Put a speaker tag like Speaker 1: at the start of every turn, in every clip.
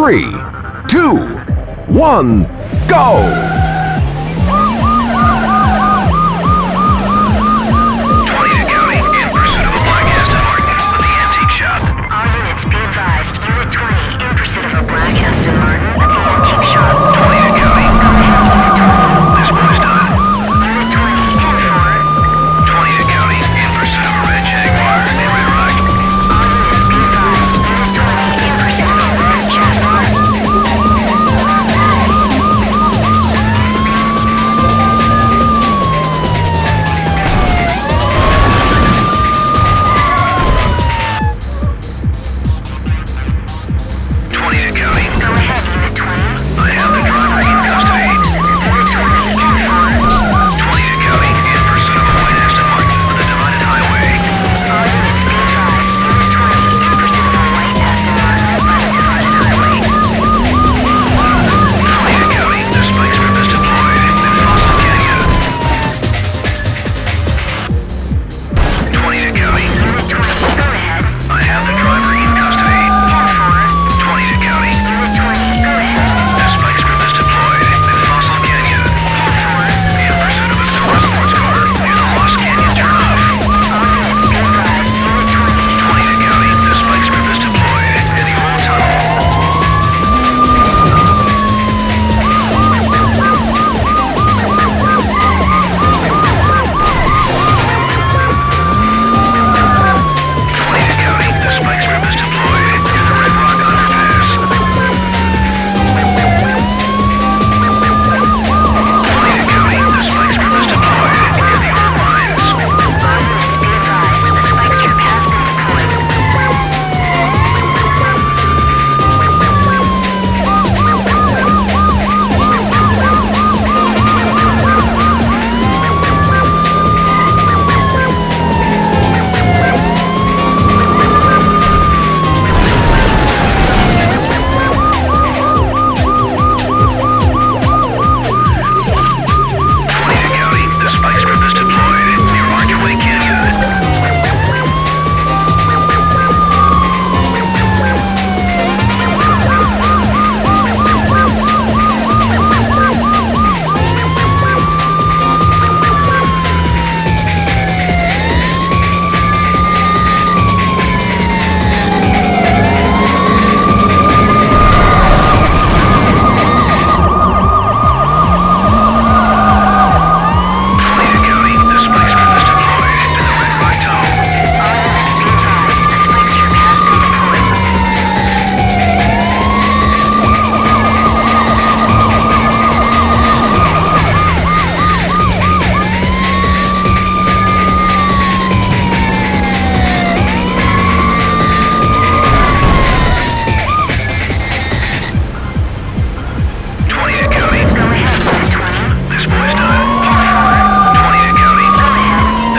Speaker 1: three, two, one, go!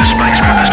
Speaker 1: This makes me